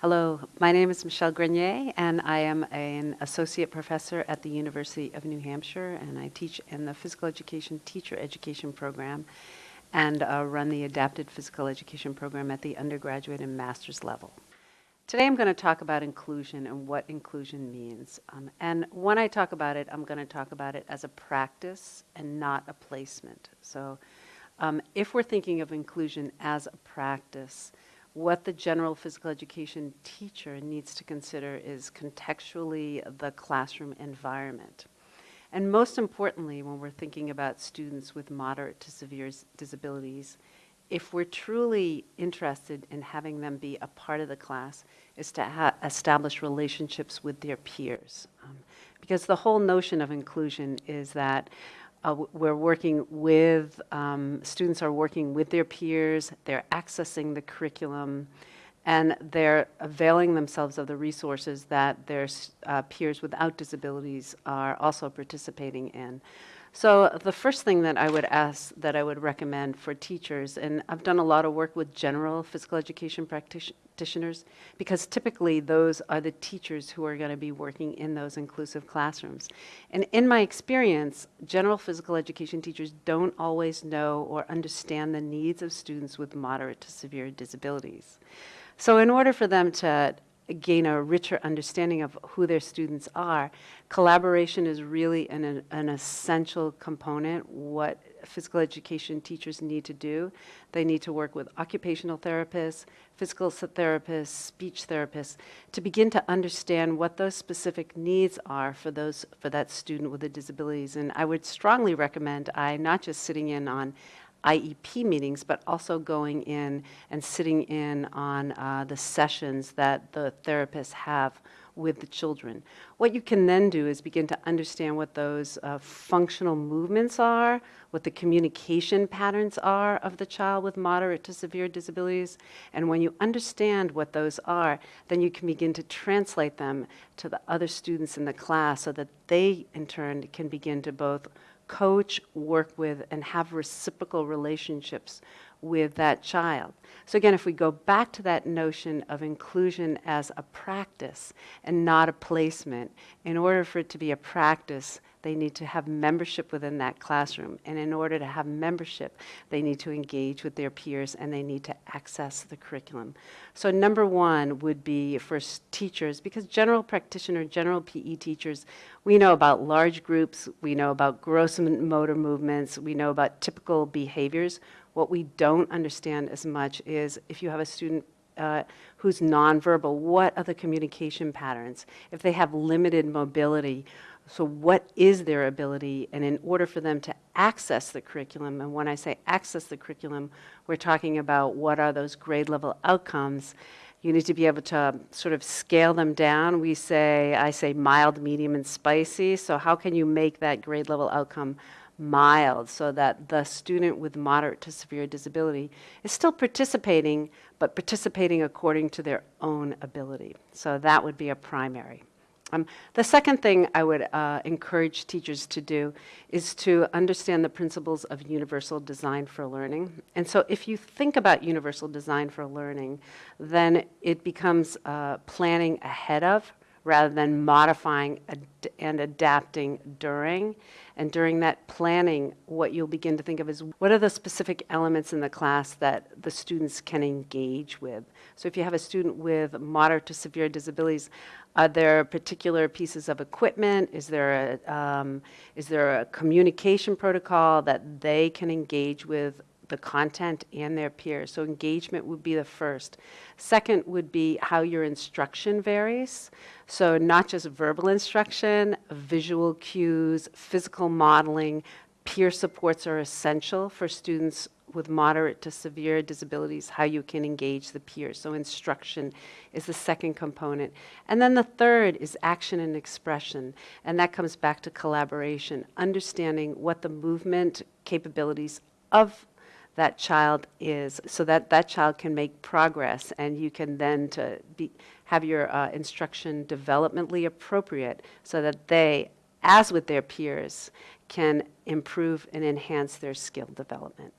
Hello, my name is Michelle Grenier, and I am an associate professor at the University of New Hampshire, and I teach in the physical education teacher education program and uh, run the adapted physical education program at the undergraduate and master's level. Today I'm going to talk about inclusion and what inclusion means. Um, and when I talk about it, I'm going to talk about it as a practice and not a placement. So um, if we're thinking of inclusion as a practice, what the general physical education teacher needs to consider is contextually the classroom environment. And most importantly, when we're thinking about students with moderate to severe disabilities, if we're truly interested in having them be a part of the class, is to establish relationships with their peers. Um, because the whole notion of inclusion is that uh, we're working with, um, students are working with their peers, they're accessing the curriculum, and they're availing themselves of the resources that their uh, peers without disabilities are also participating in. So the first thing that I would ask, that I would recommend for teachers, and I've done a lot of work with general physical education practitioners, because typically those are the teachers who are going to be working in those inclusive classrooms. And in my experience, general physical education teachers don't always know or understand the needs of students with moderate to severe disabilities. So in order for them to gain a richer understanding of who their students are, collaboration is really an, an essential component, what physical education teachers need to do. They need to work with occupational therapists, physical therapists, speech therapists, to begin to understand what those specific needs are for, those, for that student with the disabilities. And I would strongly recommend I not just sitting in on IEP meetings, but also going in and sitting in on uh, the sessions that the therapists have with the children. What you can then do is begin to understand what those uh, functional movements are, what the communication patterns are of the child with moderate to severe disabilities. And when you understand what those are, then you can begin to translate them to the other students in the class so that they, in turn, can begin to both coach, work with, and have reciprocal relationships with that child. So again, if we go back to that notion of inclusion as a practice and not a placement, in order for it to be a practice, they need to have membership within that classroom. And in order to have membership, they need to engage with their peers and they need to access the curriculum. So number one would be for teachers, because general practitioner, general PE teachers, we know about large groups, we know about gross motor movements, we know about typical behaviors. What we don't understand as much is if you have a student uh, who's nonverbal, what are the communication patterns? If they have limited mobility, so what is their ability? And in order for them to access the curriculum, and when I say access the curriculum, we're talking about what are those grade level outcomes. You need to be able to sort of scale them down. We say, I say mild, medium, and spicy. So how can you make that grade level outcome mild so that the student with moderate to severe disability is still participating, but participating according to their own ability. So that would be a primary. Um, the second thing I would uh, encourage teachers to do is to understand the principles of universal design for learning. And so if you think about universal design for learning, then it becomes uh, planning ahead of rather than modifying ad and adapting during. And during that planning, what you'll begin to think of is what are the specific elements in the class that the students can engage with. So if you have a student with moderate to severe disabilities, are there particular pieces of equipment? Is there a, um, is there a communication protocol that they can engage with the content and their peers. So engagement would be the first. Second would be how your instruction varies. So not just verbal instruction, visual cues, physical modeling, peer supports are essential for students with moderate to severe disabilities, how you can engage the peers. So instruction is the second component. And then the third is action and expression. And that comes back to collaboration, understanding what the movement capabilities of that child is so that that child can make progress and you can then to be, have your uh, instruction developmentally appropriate so that they, as with their peers, can improve and enhance their skill development.